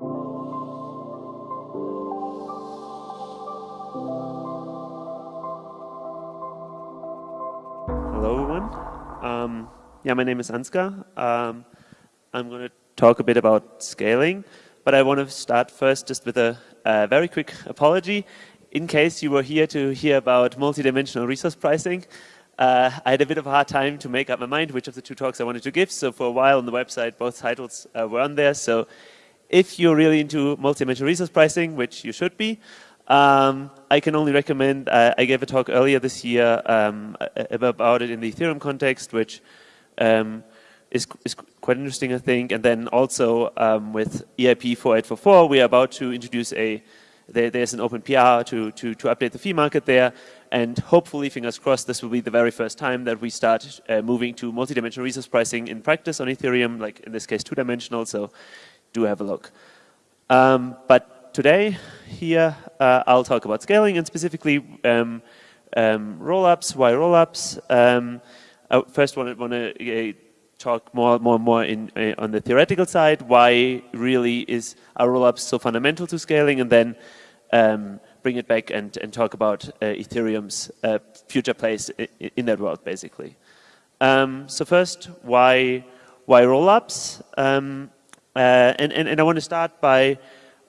Hello, everyone. Um, yeah, my name is Ansgar. Um, I'm going to talk a bit about scaling, but I want to start first just with a, a very quick apology. In case you were here to hear about multidimensional resource pricing, uh, I had a bit of a hard time to make up my mind which of the two talks I wanted to give. So for a while on the website, both titles uh, were on there. So if you're really into multi-dimensional resource pricing, which you should be, um, I can only recommend, uh, I gave a talk earlier this year um, about it in the Ethereum context, which um, is, is, quite interesting, I think. And then also um, with EIP 4844, we are about to introduce a, there, there's an open PR to, to, to update the fee market there. And hopefully, fingers crossed, this will be the very first time that we start uh, moving to multi-dimensional resource pricing in practice on Ethereum, like in this case, two-dimensional. So do have a look. Um, but today here uh, I'll talk about scaling and specifically um, um, rollups, why rollups. Um, I first want to uh, talk more, more, more in uh, on the theoretical side. Why really is our rollups so fundamental to scaling, and then um, bring it back and and talk about uh, Ethereum's uh, future place in, that world, basically. Um, so first, why why rollups? Uh, and, and and I want to start by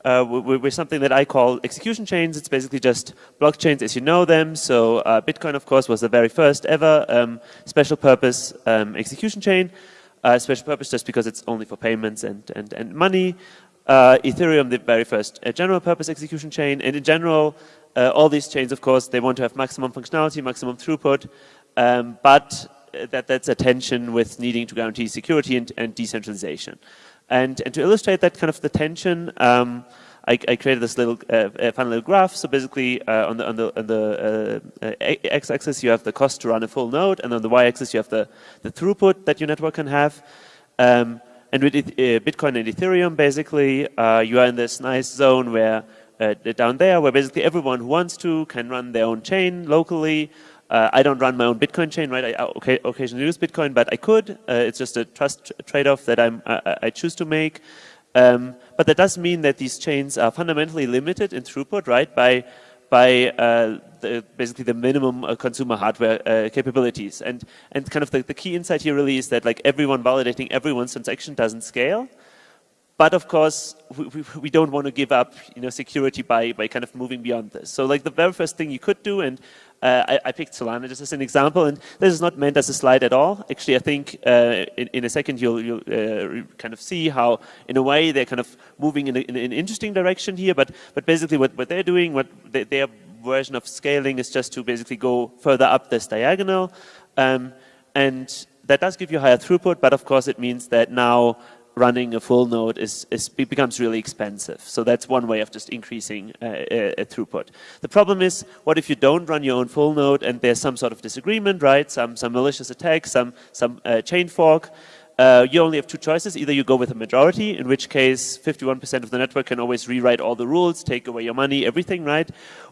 uh, with, something that I call execution chains. It's basically just blockchains as you know them. So uh, Bitcoin, of course, was the very first ever um, special purpose um, execution chain. Uh, special purpose just because it's only for payments and, and, and money. Uh, Ethereum, the very first uh, general purpose execution chain. And in general, all these chains, of course, they want to have maximum functionality, maximum throughput. Um, but that, that's a tension with needing to guarantee security and, and decentralization. And, and to illustrate that kind of the tension, um, I, I, created this little uh, fun little graph. So basically, uh, on the on the on the uh, uh x-axis, you have the cost to run a full node, and on the y-axis, you have the the throughput that your network can have. Um, and with uh, Bitcoin and Ethereum, basically, uh, you are in this nice zone where down there, where basically everyone who wants to can run their own chain locally. Uh, I don't run my own Bitcoin chain, right? I okay, occasionally use Bitcoin, but I could. Uh, it's just a trust trade-off that I'm, I, I, choose to make. Um, but that does mean that these chains are fundamentally limited in throughput, right? By by uh, the, basically the minimum uh, consumer hardware uh, capabilities. And and kind of the, the key insight here really is that like everyone validating everyone's transaction doesn't scale. But of course, we, we, we, don't want to give up, you know, security by, by kind of moving beyond this. So like the very first thing you could do, and uh, I, I, picked Solana just as an example, and this is not meant as a slide at all. Actually, I think uh, in, in, a second you'll, you'll uh, kind of see how, in a way, they're kind of moving in, a, in an interesting direction here. But but basically, what, what they're doing, what they, their version of scaling is just to basically go further up this diagonal, um, and that does give you higher throughput. But of course, it means that now running a full node is, is becomes really expensive. So that's one way of just increasing uh, uh, throughput. The problem is, what if you don't run your own full node and there's some sort of disagreement, right? Some some malicious attack, some some uh, chain fork. Uh, you only have two choices. Either you go with a majority, in which case 51% of the network can always rewrite all the rules, take away your money, everything, right?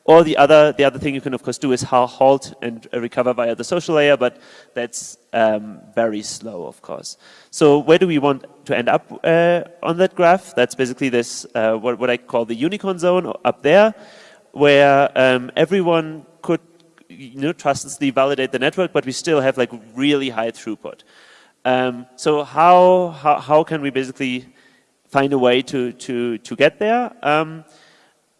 Or the other, the other thing you can of course do is halt and recover via the social layer, but that's um, very slow, of course. So where do we want to end up uh, on that graph? That's basically this, uh, what, what I call the unicorn zone up there, where um, everyone could you know, trustlessly validate the network, but we still have like really high throughput. Um, so how, how, how can we basically find a way to, to, to get there? Um,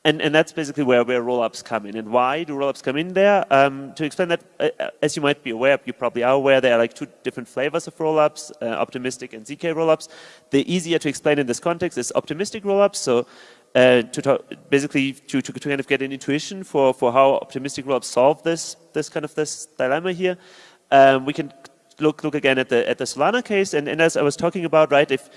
and, and that's basically where, where rollups come in. And why do rollups come in there? Um, to explain that, uh, uh as you might be aware, you probably are aware, there are like two different flavors of rollups, uh, optimistic and ZK rollups. The easier to explain in this context is optimistic rollups. So uh, to talk, basically to, to, to, kind of get an intuition for, for how optimistic rollups solve this, this kind of this dilemma here. Um, we can look look again at the at the Solana case, and, and as I was talking about, right, if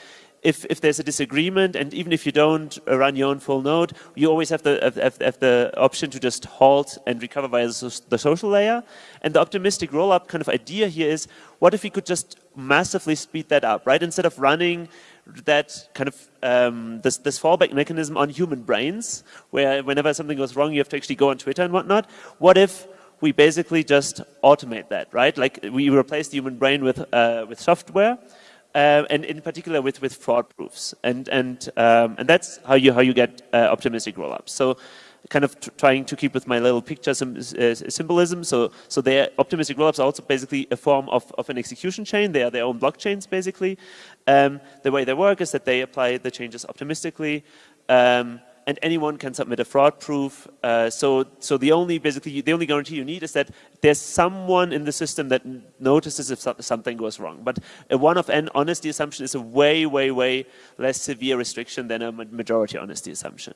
if, if there's a disagreement, and even if you don't run your own full node, you always have the, have, have the option to just halt and recover via the social layer. And the optimistic rollup kind of idea here is, what if we could just massively speed that up, right? Instead of running that kind of um, this, this fallback mechanism on human brains, where whenever something goes wrong, you have to actually go on Twitter and whatnot. What if we basically just automate that, right? Like we replace the human brain with, uh, with software. uh, and in particular with, with fraud proofs. And, and, um, and that's how you, how you get uh, optimistic rollups. So kind of trying to keep with my little picture uh, symbolism. So, so their optimistic rollups are also basically a form of, of an execution chain. They are their own blockchains, basically. Um, the way they work is that they apply the changes optimistically. Um, and anyone can submit a fraud proof. Uh, so, so the only basically the only guarantee you need is that there's someone in the system that notices if something goes wrong. But a one of n honesty assumption is a way, way, way less severe restriction than a majority honesty assumption.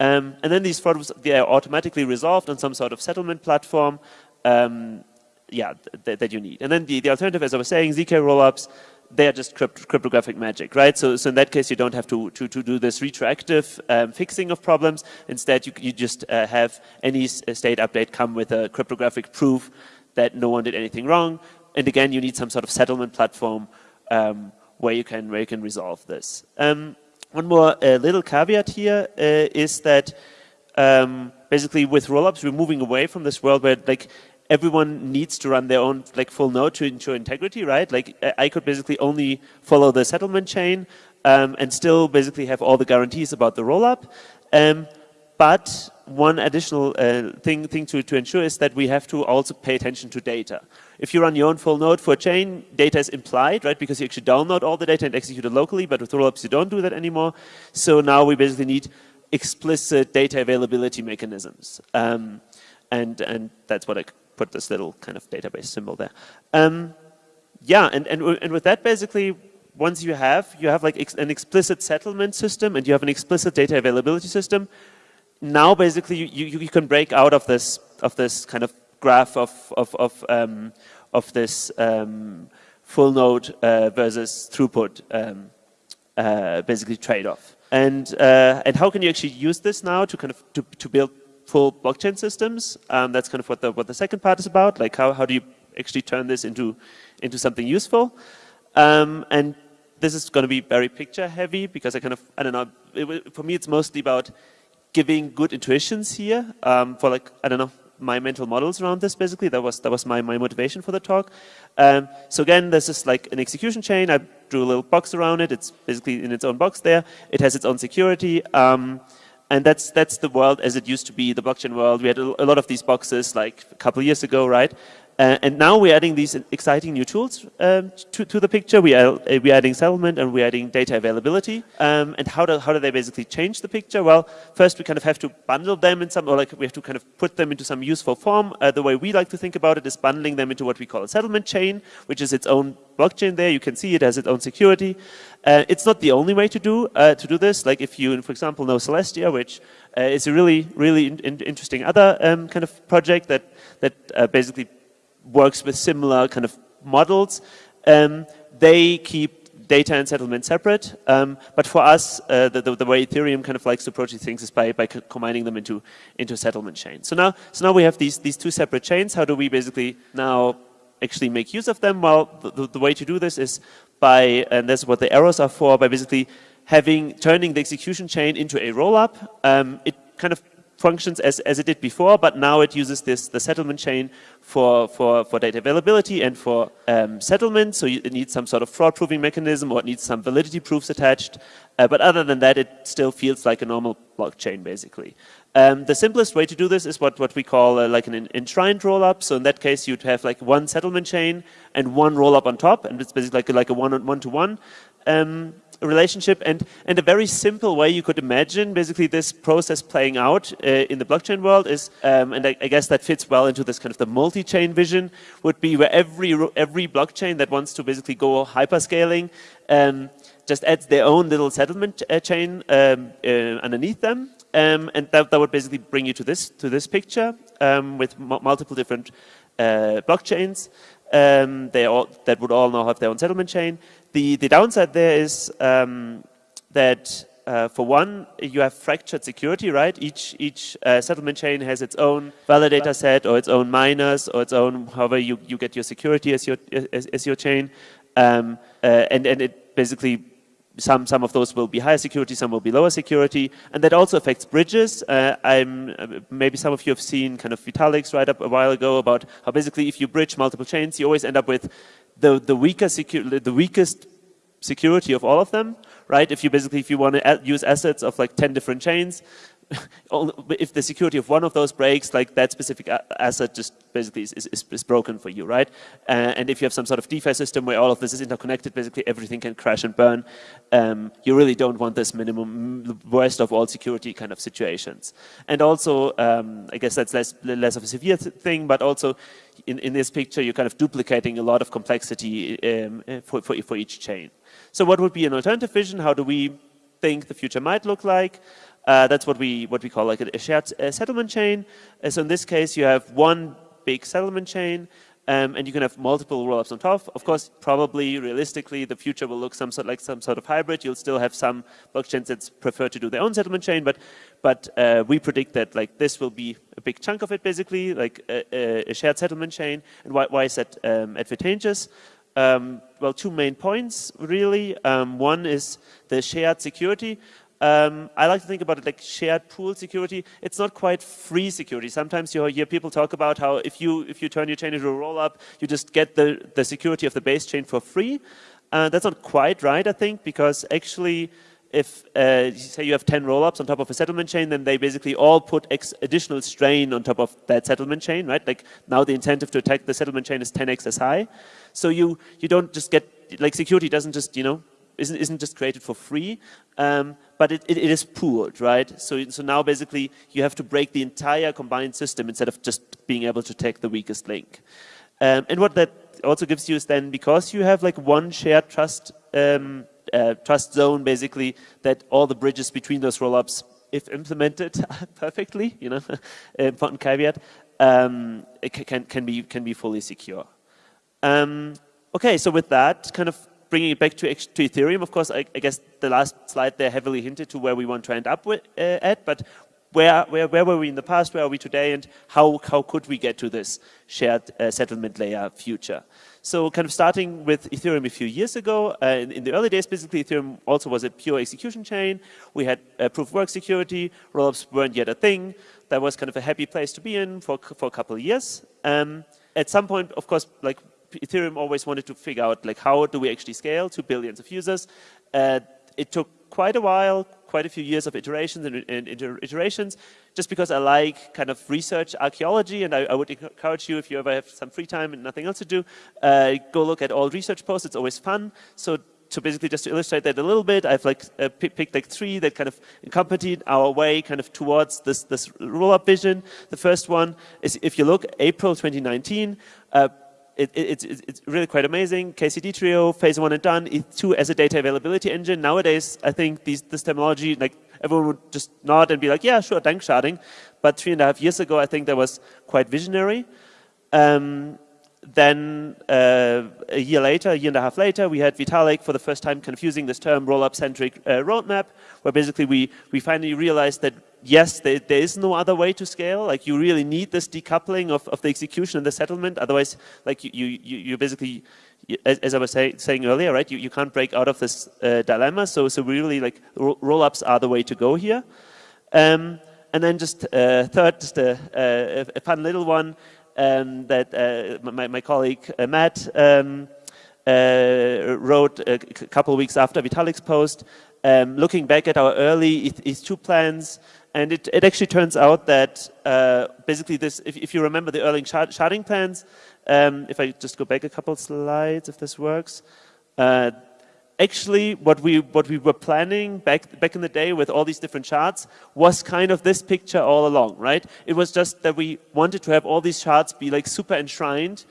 Um, and then these fraud they are automatically resolved on some sort of settlement platform. Um, yeah, th that you need. And then the, the alternative, as I was saying, ZK rollups they are just crypt cryptographic magic, right? So, so in that case, you don't have to, to, to do this retroactive um, fixing of problems. Instead, you, you just uh, have any state update come with a cryptographic proof that no one did anything wrong. And again, you need some sort of settlement platform um, where you can where you can resolve this. Um, one more uh, little caveat here uh, is that um, basically with rollups, we're moving away from this world where like everyone needs to run their own like full node to ensure integrity, right? Like I could basically only follow the settlement chain um, and still basically have all the guarantees about the rollup. Um, but one additional uh, thing, thing to, to ensure is that we have to also pay attention to data. If you run your own full node for a chain, data is implied, right? Because you actually download all the data and execute it locally, but with rollups you don't do that anymore. So now we basically need explicit data availability mechanisms. Um, and, and that's what I put this little kind of database symbol there. Um, yeah, and, and, and with that basically, once you have, you have like ex an explicit settlement system and you have an explicit data availability system, now basically you, you, you can break out of this, of this kind of graph of, of, of, um, of this um, full node uh, versus throughput um, uh, basically trade-off. And, uh, and how can you actually use this now to kind of to, to build full blockchain systems. Um, that's kind of what the, what the second part is about, like how, how do you actually turn this into, into something useful. Um, and this is going to be very picture heavy because I kind of, I don't know, it, for me it's mostly about giving good intuitions here um, for like, I don't know, my mental models around this basically. That was that was my, my motivation for the talk. Um, so again, this is like an execution chain. I drew a little box around it. It's basically in its own box there. It has its own security. Um, and that's, that's the world as it used to be, the blockchain world. We had a, a lot of these boxes like a couple years ago, right? Uh, and now we're adding these exciting new tools um, to, to, the picture. We are, uh, we're adding settlement and we're adding data availability. Um, and how do, how do they basically change the picture? Well, first we kind of have to bundle them in some, or like we have to kind of put them into some useful form. Uh, the way we like to think about it is bundling them into what we call a settlement chain, which is its own blockchain there. You can see it has its own security. Uh, it's not the only way to do, uh, to do this. Like if you, for example, know Celestia, which uh, is a really, really in, in interesting other um, kind of project that, that basically works with similar kind of models. Um, they keep data and settlement separate, um, but for us, uh, the, the, the, way Ethereum kind of likes to approach these things is by, by combining them into, into settlement chains. So now, so now we have these, these two separate chains. How do we basically now actually make use of them? Well, the, the way to do this is by, and that's what the arrows are for, by basically having, turning the execution chain into a rollup. Um, it kind of functions as, as it did before, but now it uses this the settlement chain for, for, for data availability and for um, settlement. So you, it needs some sort of fraud proving mechanism or it needs some validity proofs attached. Uh, but other than that, it still feels like a normal blockchain, basically. Um, the simplest way to do this is what, what we call uh, like an enshrined rollup. So in that case, you'd have like one settlement chain and one rollup on top, and it's basically like a, like a one-to-one. -one, um, relationship and, and a very simple way you could imagine basically this process playing out uh, in the blockchain world is, um, and I, I, guess that fits well into this kind of the multi-chain vision, would be where every, every blockchain that wants to basically go hyperscaling um, just adds their own little settlement uh, chain um, uh, underneath them. Um, and that, that would basically bring you to this, to this picture um, with multiple different uh, blockchains. Um, they all, that would all now have their own settlement chain. The, the downside there is um, that uh, for one, you have fractured security, right? Each each uh, settlement chain has its own validator set or its own miners or its own, however you, you get your security as your, as, as your chain. Um, uh, and, and it basically, some, some of those will be higher security, some will be lower security. And that also affects bridges. Uh, I'm, uh, maybe some of you have seen kind of Vitalik's write up a while ago about how basically if you bridge multiple chains, you always end up with the, the, weaker the weakest security of all of them, right? If you basically, if you want to use assets of like 10 different chains, if the security of one of those breaks, like that specific asset just basically is, is, is broken for you, right? Uh, and if you have some sort of DeFi system where all of this is interconnected, basically everything can crash and burn, um, you really don't want this minimum, worst of all security kind of situations. And also, um, I guess that's less, less of a severe thing, but also in, in this picture, you're kind of duplicating a lot of complexity um, for, for, for each chain. So what would be an alternative vision? How do we think the future might look like? Uh, that's what we what we call like a, shared uh, settlement chain. Uh, so in this case, you have one big settlement chain, um, and you can have multiple rollups on top. Of course, probably realistically, the future will look some sort like some sort of hybrid. You'll still have some blockchains that prefer to do their own settlement chain, but but uh, we predict that like this will be a big chunk of it, basically, like a, a shared settlement chain. And why, why is that um, advantageous? Um, well, two main points, really. Um, one is the shared security. Um, I like to think about it like shared pool security. It's not quite free security. Sometimes you hear people talk about how if you if you turn your chain into a rollup, you just get the, the security of the base chain for free. Uh, that's not quite right, I think, because actually if uh, say you have 10 rollups on top of a settlement chain, then they basically all put additional strain on top of that settlement chain, right? Like now the incentive to attack the settlement chain is 10x as high. So you, you don't just get, like security doesn't just, you know, isn't, isn't just created for free, um, but it, it, it is pooled, right? So, so now basically you have to break the entire combined system instead of just being able to take the weakest link. Um, and what that also gives you is then because you have like one shared trust um, uh, trust zone, basically, that all the bridges between those rollups, if implemented perfectly, you know, important caveat, um, it can can be can be fully secure. Um, okay, so with that, kind of bringing it back to, to Ethereum, of course, I, I, guess the last slide there heavily hinted to where we want to end up with, uh, at, but where, where, where were we in the past, where are we today, and how, how could we get to this shared uh, settlement layer future? So kind of starting with Ethereum a few years ago, uh, in, in, the early days, basically Ethereum also was a pure execution chain. We had uh, proof of work security, rollups weren't yet a thing. That was kind of a happy place to be in for, for a couple of years. Um, at some point, of course, like Ethereum always wanted to figure out like how do we actually scale to billions of users. Uh, it took quite a while, quite a few years of iterations and, and, iterations, just because I like kind of research archaeology, and I, I, would encourage you if you ever have some free time and nothing else to do, uh, go look at all research posts. It's always fun. So so basically just to illustrate that a little bit, I've like uh, picked like three that kind of accompanied our way kind of towards this, this roll-up vision. The first one is if you look, April 2019, uh, it, it, it's, it's really quite amazing. KCD Trio, phase one and done, E2 as a data availability engine. Nowadays, I think these, this terminology, like everyone would just nod and be like, yeah, sure, Danksharding. But three and a half years ago, I think that was quite visionary. Um, then uh, a year later, a year and a half later, we had Vitalik for the first time confusing this term roll-up-centric uh, roadmap, where basically we, we finally realized that yes, there, there is no other way to scale. Like you really need this decoupling of, of the execution and the settlement. Otherwise, like you, you, you basically, as, as I was say, saying earlier, right? You, you can't break out of this uh, dilemma. So, so really like roll-ups are the way to go here. Um, and then just uh, third, just a, a, a, fun little one um, that uh, my, my colleague uh, Matt um, uh, wrote a couple weeks after Vitalik's post, um, looking back at our early ETH2 plans, and it, it actually turns out that uh, basically this, if, if, you remember the early shard, sharding plans, um, if I just go back a couple slides, if this works, uh, actually what we what we were planning back back in the day with all these different shards was kind of this picture all along, right? It was just that we wanted to have all these shards be like super enshrined,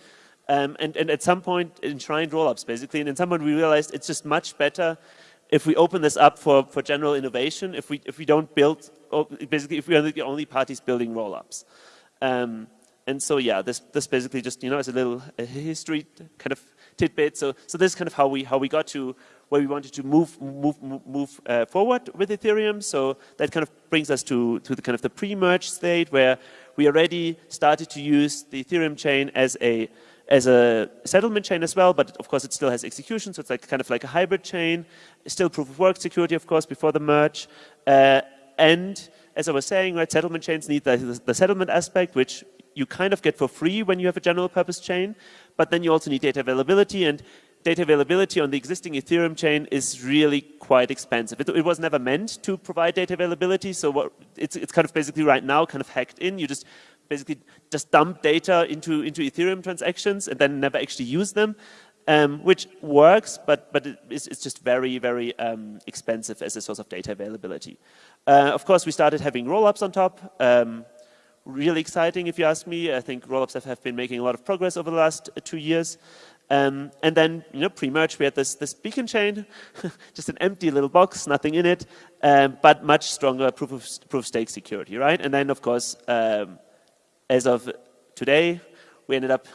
um, and and at some point enshrined roll-ups basically, and at some we realized it's just much better if we open this up for, for general innovation, if we, if we don't build, basically if we are the only parties building rollups. Um, and so yeah, this, this basically just, you know, as a little history kind of tidbit. So, so this is kind of how we, how we got to where we wanted to move, move, move uh, forward with Ethereum. So that kind of brings us to, to the kind of the pre-merge state where we already started to use the Ethereum chain as a as a settlement chain as well, but of course it still has execution, so it's like kind of like a hybrid chain. Still proof of work security, of course, before the merge. Uh, and as I was saying, right, settlement chains need the, the, settlement aspect, which you kind of get for free when you have a general purpose chain, but then you also need data availability and data availability on the existing Ethereum chain is really quite expensive. It, it was never meant to provide data availability, so what, it's, it's kind of basically right now kind of hacked in. You just basically just dump data into, into Ethereum transactions and then never actually use them. Um, which works, but, but it's, it's just very, very um, expensive as a source of data availability. Uh, of course, we started having rollups on top. Um, really exciting, if you ask me. I think rollups have, have been making a lot of progress over the last uh, two years. Um, and then, you know, pre-merge, we had this, this beacon chain, just an empty little box, nothing in it, um, but much stronger proof of, proof of stake security, right? And then, of course, um, as of today, we ended up,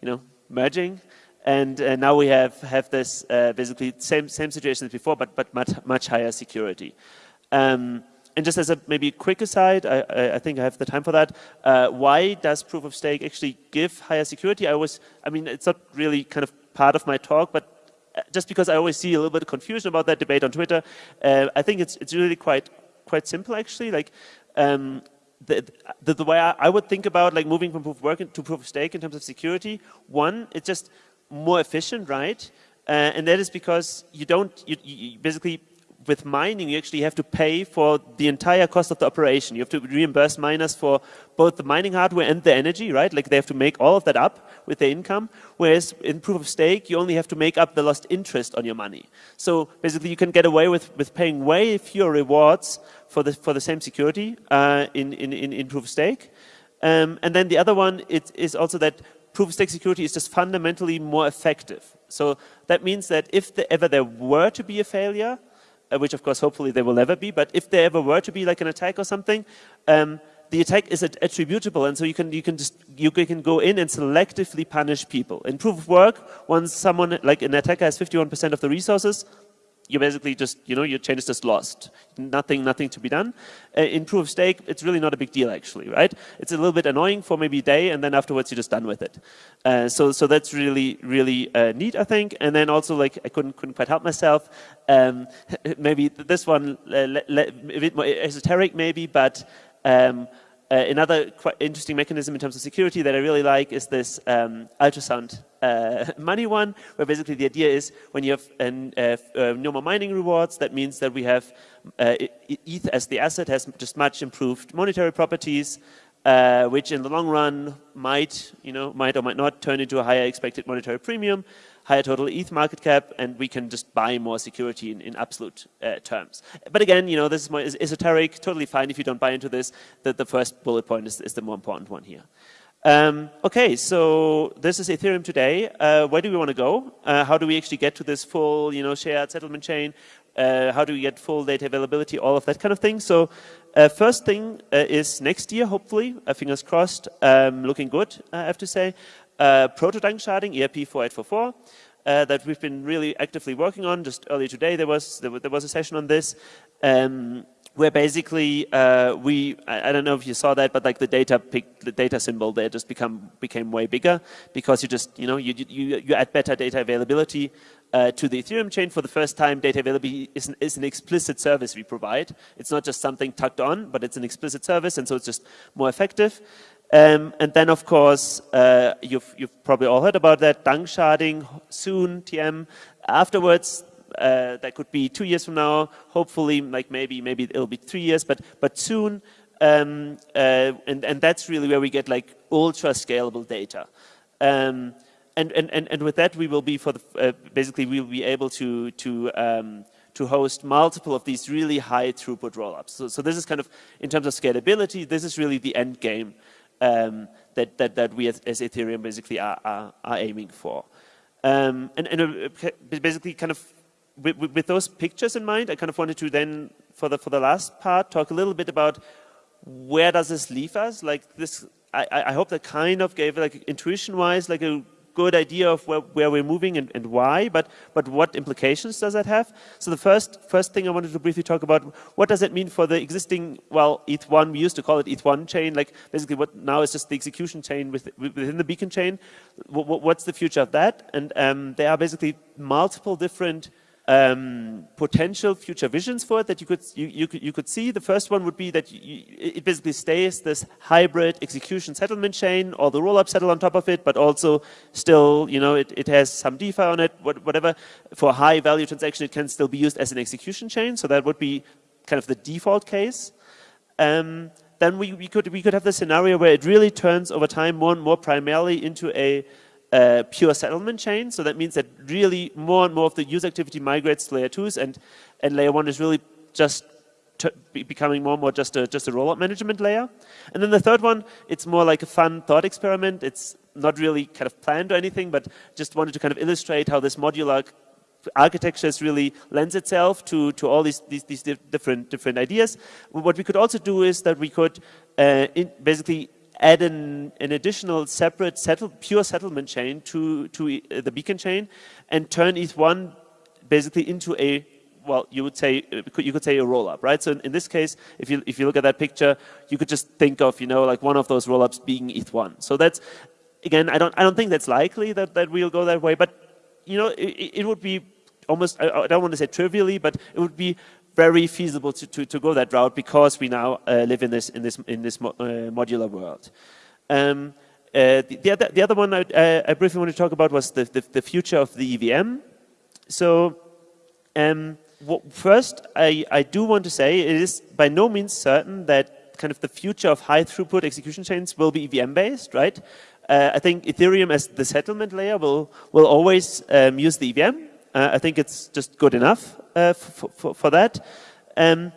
you know, merging. And uh, now we have, have this uh, basically same, same situation as before, but, but much, much higher security. Um, and just as a maybe quick aside, I, I, think I have the time for that. Uh, why does proof of stake actually give higher security? I was, I mean, it's not really kind of part of my talk, but uh, just because I always see a little bit of confusion about that debate on Twitter, uh, I think it's it's really quite quite simple actually. Like um, the, the, the, way I, I, would think about like moving from proof of work to proof of stake in terms of security, one, it's just more efficient, right? Uh, and that is because you don't, you, you basically with mining, you actually have to pay for the entire cost of the operation. You have to reimburse miners for both the mining hardware and the energy, right? Like they have to make all of that up with their income. Whereas in proof of stake, you only have to make up the lost interest on your money. So basically, you can get away with, with paying way fewer rewards for the, for the same security uh, in, in, in, proof of stake. Um, and then the other one it, is also that proof of stake security is just fundamentally more effective. So that means that if the, ever there were to be a failure, which of course hopefully there will never be, but if there ever were to be like an attack or something, um, the attack is attributable and so you can you can just you can go in and selectively punish people. In proof of work, once someone like an attacker has 51% of the resources, you basically just, you know, your chain is just lost. Nothing, nothing to be done. Uh, in proof of stake, it's really not a big deal actually, right? It's a little bit annoying for maybe a day and then afterwards you're just done with it. Uh, so, so that's really, really uh, neat, I think. And then also like, I couldn't, couldn't quite help myself. Um, maybe this one, uh, a bit more esoteric maybe, but um, uh, another quite interesting mechanism in terms of security that I really like is this um, ultrasound uh, money one, where basically the idea is when you have an, uh, uh, no more mining rewards, that means that we have uh, ETH as the asset has just much improved monetary properties, uh, which in the long run might, you know, might or might not turn into a higher expected monetary premium higher total ETH market cap, and we can just buy more security in, in absolute uh, terms. But again, you know, this is more esoteric, totally fine if you don't buy into this. The, the first bullet point is, is the more important one here. Um, okay, so this is Ethereum today. Uh, where do we want to go? Uh, how do we actually get to this full, you know, shared settlement chain? Uh, how do we get full data availability? All of that kind of thing. So, uh, first thing uh, is next year, hopefully, uh, fingers crossed, um, looking good, I have to say uh, proto-danksharding, EIP 4844, uh, that we've been really actively working on. Just earlier today, there was there, there was a session on this, um, where basically uh, we I, I, don't know if you saw that, but like the data pic, the data symbol there just become became way bigger because you just you know you you you add better data availability. Uh, to the Ethereum chain for the first time, data availability is an, is an explicit service we provide. It's not just something tucked on, but it's an explicit service, and so it's just more effective. Um, and then, of course, uh, you've, you've, probably all heard about that, Danksharding, soon, TM. Afterwards, uh, that could be two years from now, hopefully, like maybe maybe it'll be three years, but, but soon. Um, uh, and, and that's really where we get like ultra scalable data. Um, and, and, and, and with that, we will be for the, uh, basically we will be able to, to um, to host multiple of these really high throughput rollups. So, so this is kind of, in terms of scalability, this is really the end game um, that, that, that we as, as Ethereum basically are, are, are aiming for. Um, and, and uh, basically kind of with, with, those pictures in mind, I kind of wanted to then, for the, for the last part, talk a little bit about where does this leave us? Like this, I, I hope that kind of gave like intuition-wise like a good idea of where, where we're moving and, and why, but, but what implications does that have? So the first, first thing I wanted to briefly talk about, what does it mean for the existing, well, ETH1, we used to call it ETH1 chain, like basically what now is just the execution chain with, within the beacon chain. what's the future of that? And um, there are basically multiple different um, potential future visions for it that you could you, you could you could see. The first one would be that you, it basically stays this hybrid execution settlement chain, or the rollup settle on top of it, but also still you know it, it has some DeFi on it, whatever. For high value transaction, it can still be used as an execution chain. So that would be kind of the default case. Um, then we, we could we could have the scenario where it really turns over time more and more primarily into a uh, pure settlement chain. So that means that really more and more of the user activity migrates to layer twos and, and layer one is really just becoming more and more just a, just a rollup management layer. And then the third one, it's more like a fun thought experiment. It's not really kind of planned or anything, but just wanted to kind of illustrate how this modular architectures really lends itself to, to all these, these, these different, different ideas. What we could also do is that we could uh, basically add an, an additional separate settle, pure settlement chain to, to uh, the beacon chain and turn ETH1 basically into a well, you would say uh, you could say a rollup, right? So in, in, this case, if you if you look at that picture, you could just think of you know like one of those rollups being ETH1. So that's again, I don't I don't think that's likely that that we'll go that way, but you know it, it would be almost I, I don't want to say trivially, but it would be very feasible to, to, to go that route because we now uh, live in this in this in this mo uh, modular world. Um, uh, the, the, other the other one I, I, briefly want to talk about was the, the, the future of the EVM. So um, first, I, I do want to say it is by no means certain that kind of the future of high throughput execution chains will be EVM based, right? Uh, I think Ethereum as the settlement layer will will always um, use the EVM. Uh, I think it's just good enough uh, for, for, that. Um,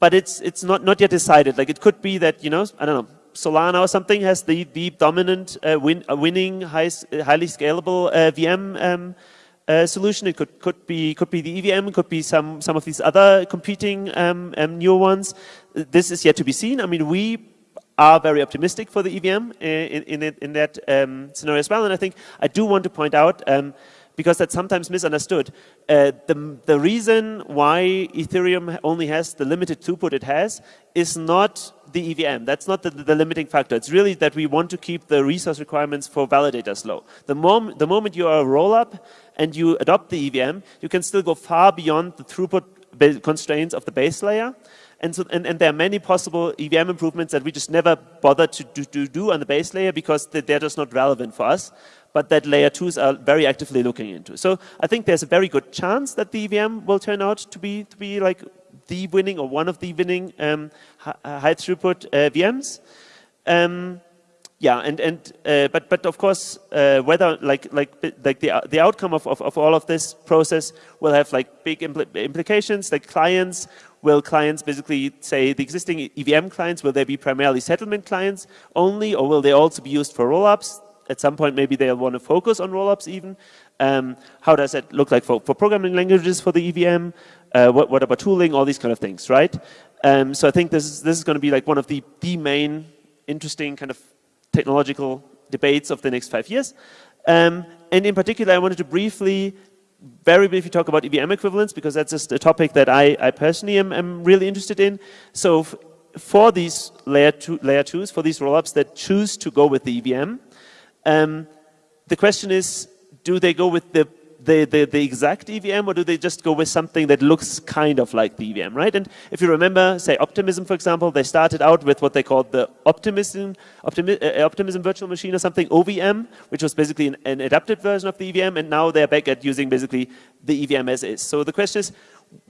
but it's it's not not yet decided. Like it could be that you know I don't know Solana or something has the the dominant uh, win, uh, winning high, highly scalable uh, VM um, uh, solution. It could could be could be the EVM. Could be some some of these other competing um, um, new ones. This is yet to be seen. I mean we are very optimistic for the EVM uh, in in, in that um, scenario as well. And I think I do want to point out um, because that's sometimes misunderstood. Uh, the, the reason why Ethereum only has the limited throughput it has is not the EVM. That's not the, the, limiting factor. It's really that we want to keep the resource requirements for validators low. The, mom the moment you are a rollup and you adopt the EVM, you can still go far beyond the throughput constraints of the base layer. And, so, and, and, there are many possible EVM improvements that we just never bother to do, to do on the base layer because they're just not relevant for us but that layer twos are very actively looking into. So I think there's a very good chance that the EVM will turn out to be to be like the winning or one of the winning um, uh, high throughput uh, VMs. Um, yeah, and and uh, but but of course, uh, whether like like like the the outcome of, of, of all of this process will have like big impl implications. Like clients, will clients basically say the existing EVM clients will they be primarily settlement clients only, or will they also be used for rollups? At some point maybe they'll want to focus on rollups even. Um, how does that look like for, for programming languages for the EVM? Uh, what, what, about tooling? All these kind of things, right? Um, so I think this is, this is going to be like one of the, the main interesting kind of technological debates of the next five years. Um, and in particular, I wanted to briefly, very briefly talk about EVM equivalence because that's just a topic that I, I personally am, am really interested in. So for these layer, two, layer twos, for these rollups that choose to go with the EVM, um, the question is, do they go with the, the, the, the, exact EVM or do they just go with something that looks kind of like the EVM, right? And if you remember, say Optimism, for example, they started out with what they called the Optimism, Optimi uh, Optimism Virtual Machine or something, OVM, which was basically an, an adapted version of the EVM, and now they're back at using basically the EVM as is. So the question is,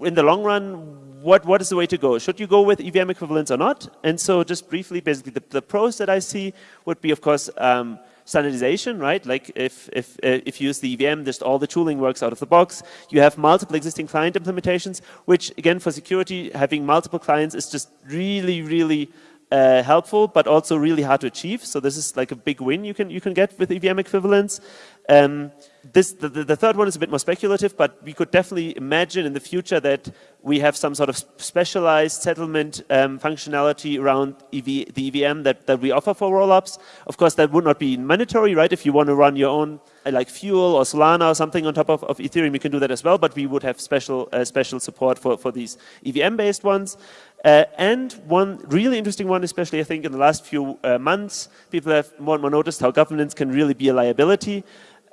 in the long run, what, what is the way to go? Should you go with EVM equivalence or not? And so just briefly, basically the, the pros that I see would be, of course, um, standardization, right? Like if, if, uh, if you use the EVM, just all the tooling works out of the box. You have multiple existing client implementations, which again, for security, having multiple clients is just really, really uh, helpful, but also really hard to achieve. So this is like a big win you can, you can get with EVM equivalence. Um, this, the, the, third one is a bit more speculative, but we could definitely imagine in the future that we have some sort of specialized settlement um, functionality around EV, the EVM that, that we offer for rollups. Of course, that would not be mandatory, right? If you want to run your own uh, like Fuel or Solana or something on top of, of Ethereum, you can do that as well, but we would have special, uh, special support for, for these EVM-based ones. Uh, and one really interesting one, especially I think in the last few uh, months, people have more and more noticed how governance can really be a liability.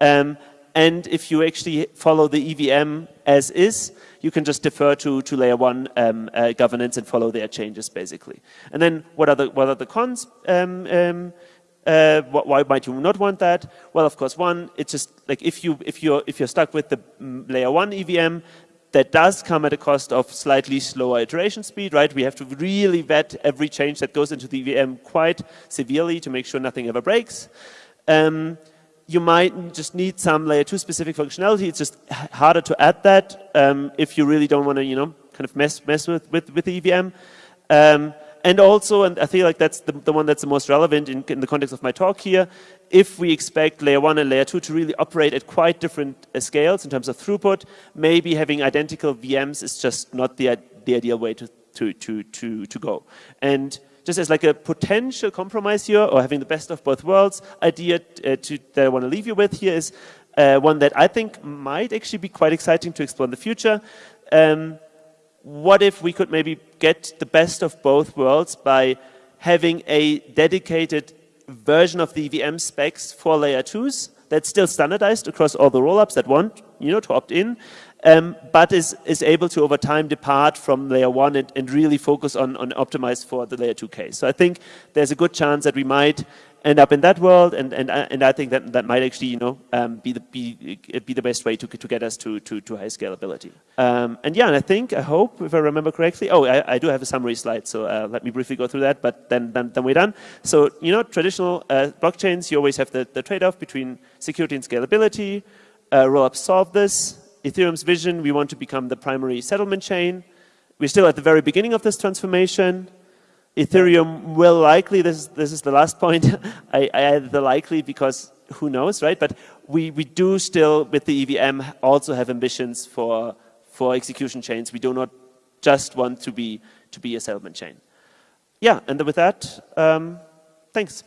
Um, And if you actually follow the EVM as is, you can just defer to, to layer one um, uh, governance and follow their changes basically. And then what are the, what are the cons? Um, um, uh, why might you not want that? Well, of course, one, it's just like if you if you're if you're stuck with the mm, layer one EVM, that does come at a cost of slightly slower iteration speed, right? We have to really vet every change that goes into the EVM quite severely to make sure nothing ever breaks. Um, you might just need some layer two specific functionality. It's just harder to add that um, if you really don't want to, you know, kind of mess mess with with, with the EVM. Um, and also, and I feel like that's the, the one that's the most relevant in, in, the context of my talk here, if we expect layer one and layer two to really operate at quite different uh, scales in terms of throughput, maybe having identical VMs is just not the, the ideal way to, to, to, to, to go. And just as like a potential compromise here, or having the best of both worlds idea uh, to, that I want to leave you with here is uh, one that I think might actually be quite exciting to explore in the future. Um, what if we could maybe get the best of both worlds by having a dedicated version of the EVM specs for layer 2s that's still standardized across all the rollups that want you know, to opt in, um, but is, is able to over time depart from layer 1 and, and really focus on, on optimize for the layer 2 case. So I think there's a good chance that we might end up in that world, and and and I think that that might actually you know um, be the be be the best way to to get us to to, to high scalability. Um, and yeah, and I think I hope if I remember correctly. Oh, I, I do have a summary slide, so uh, let me briefly go through that. But then then, then we're done. So you know, traditional uh, blockchains, you always have the the trade-off between security and scalability. Uh, Rollups solve this. Ethereum's vision: we want to become the primary settlement chain. We're still at the very beginning of this transformation. Ethereum will likely, this is, this is the last point, I, I added the likely because who knows, right? But we, we do still, with the EVM, also have ambitions for, for execution chains. We do not just want to be, to be a settlement chain. Yeah, and with that, um, thanks.